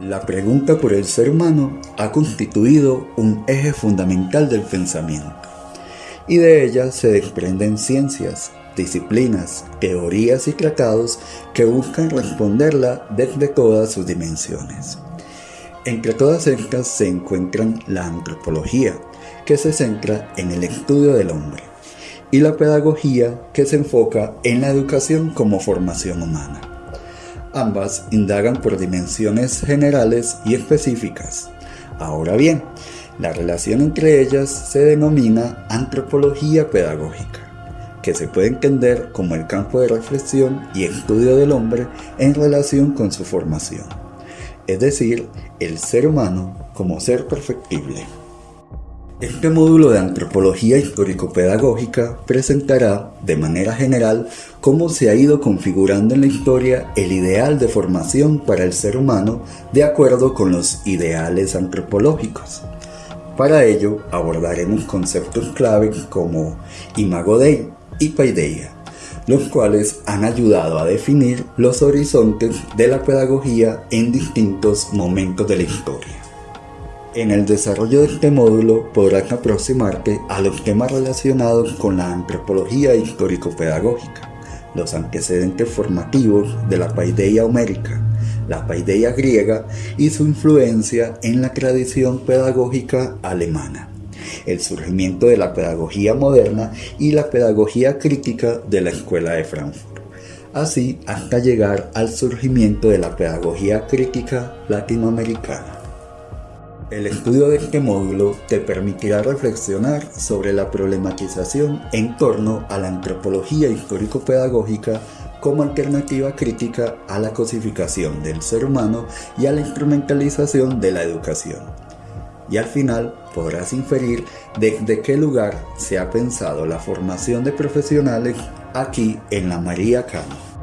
La pregunta por el ser humano ha constituido un eje fundamental del pensamiento, y de ella se desprenden ciencias, disciplinas, teorías y tratados que buscan responderla desde todas sus dimensiones. Entre todas estas se encuentran la antropología, que se centra en el estudio del hombre, y la pedagogía, que se enfoca en la educación como formación humana. Ambas indagan por dimensiones generales y específicas. Ahora bien, la relación entre ellas se denomina antropología pedagógica, que se puede entender como el campo de reflexión y estudio del hombre en relación con su formación, es decir, el ser humano como ser perfectible. Este módulo de antropología histórico-pedagógica presentará, de manera general, cómo se ha ido configurando en la historia el ideal de formación para el ser humano de acuerdo con los ideales antropológicos. Para ello abordaremos conceptos clave como imago Dei y paideia, los cuales han ayudado a definir los horizontes de la pedagogía en distintos momentos de la historia. En el desarrollo de este módulo podrás aproximarte a los temas relacionados con la antropología histórico-pedagógica, los antecedentes formativos de la paideia homérica, la paideia griega y su influencia en la tradición pedagógica alemana, el surgimiento de la pedagogía moderna y la pedagogía crítica de la Escuela de Frankfurt, así hasta llegar al surgimiento de la pedagogía crítica latinoamericana. El estudio de este módulo te permitirá reflexionar sobre la problematización en torno a la antropología histórico-pedagógica como alternativa crítica a la cosificación del ser humano y a la instrumentalización de la educación. Y al final podrás inferir desde qué lugar se ha pensado la formación de profesionales aquí en la María Cano.